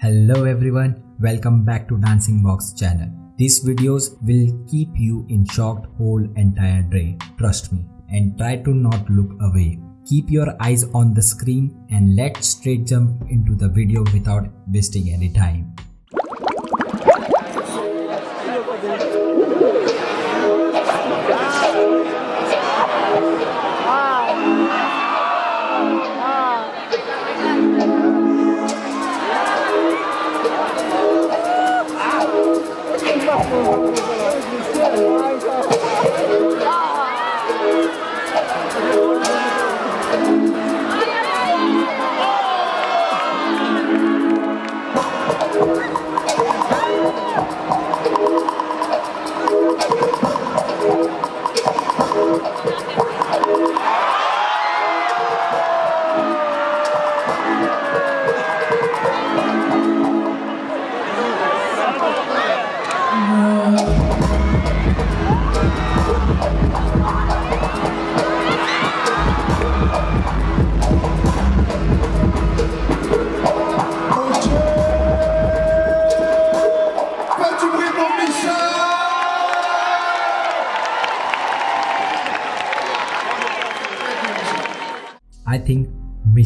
Hello everyone, welcome back to Dancing Box channel. These videos will keep you in shocked whole entire day, trust me, and try to not look away. Keep your eyes on the screen and let's straight jump into the video without wasting any time.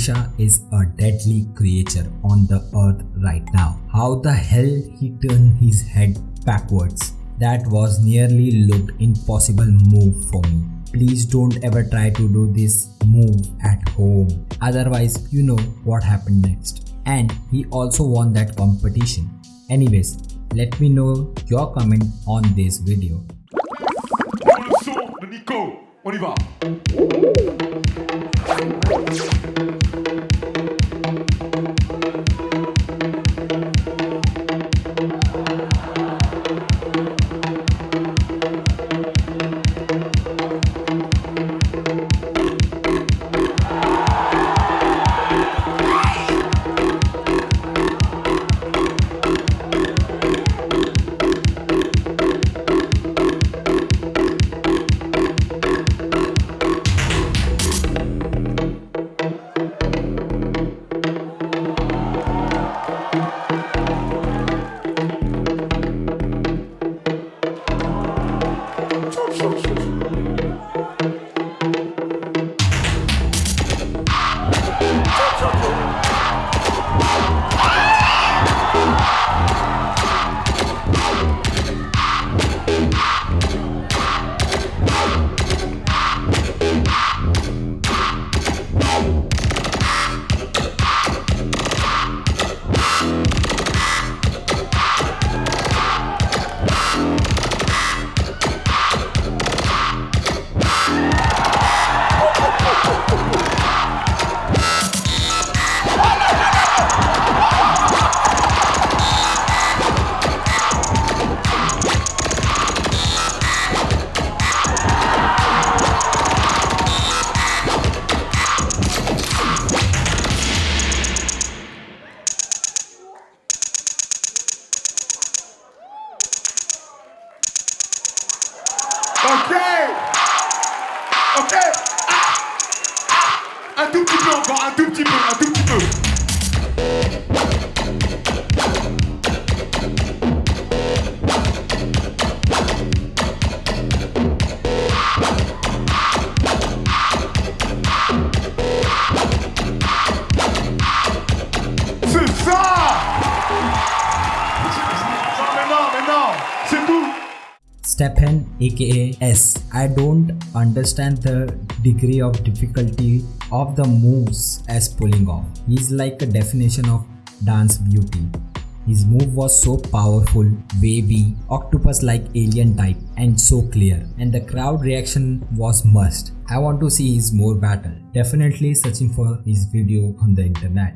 Is a deadly creature on the earth right now. How the hell he turned his head backwards? That was nearly looked impossible move for me. Please don't ever try to do this move at home. Otherwise, you know what happened next. And he also won that competition. Anyways, let me know your comment on this video. Nico, on y va Stephen aka S. I don't understand the degree of difficulty of the moves as pulling off. He's like a definition of dance beauty. His move was so powerful, wavy, octopus like alien type and so clear and the crowd reaction was must. I want to see his more battle. Definitely searching for his video on the internet.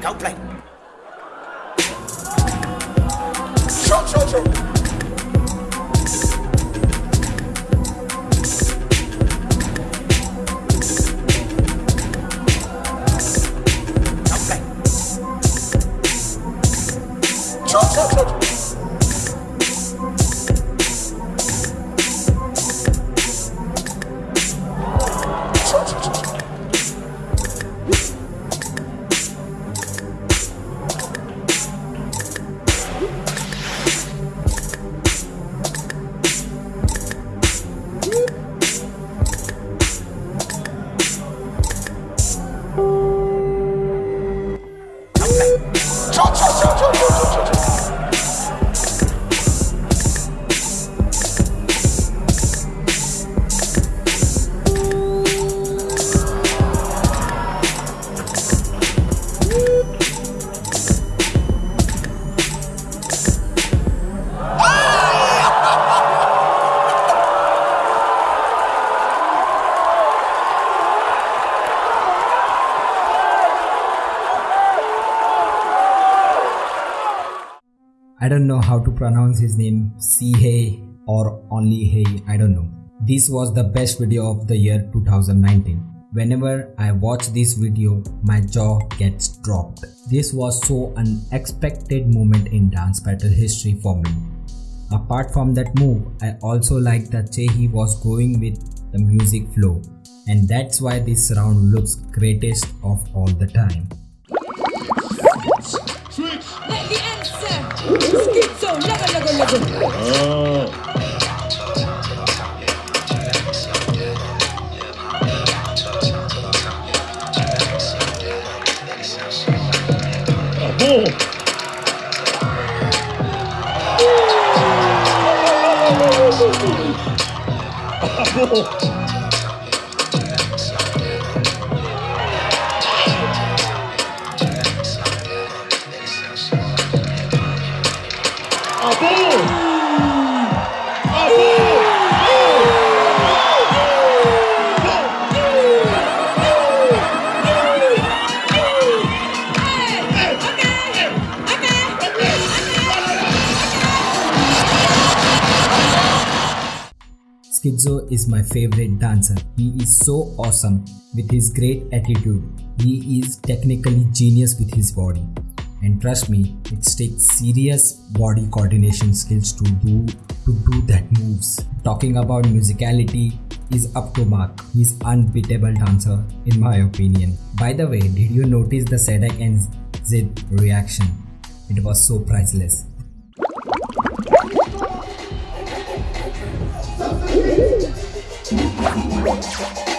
Go play. Show, show, show. Whoop. Bitch. don't know how to pronounce his name, Sihei or only Hey, I don't know. This was the best video of the year 2019. Whenever I watch this video, my jaw gets dropped. This was so unexpected moment in dance battle history for me. Apart from that move, I also like that Chehi was going with the music flow and that's why this round looks greatest of all the time. 스킵서 Oh. Schizo is my favorite dancer. He is so awesome with his great attitude. He is technically genius with his body. And trust me, it takes serious body coordination skills to do to do that moves. Talking about musicality is up to mark. He's unbeatable dancer in my opinion. By the way, did you notice the Sadek and Zid reaction? It was so priceless. What?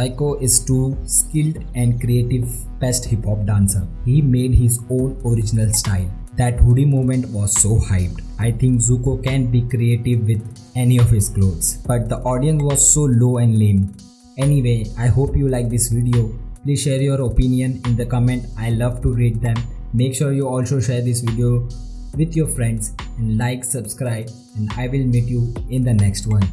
Zyko is too skilled and creative best hip hop dancer. He made his own original style. That hoodie moment was so hyped. I think Zyko can be creative with any of his clothes. But the audience was so low and lame. Anyway, I hope you like this video. Please share your opinion in the comment. I love to read them. Make sure you also share this video with your friends and like, subscribe and I will meet you in the next one.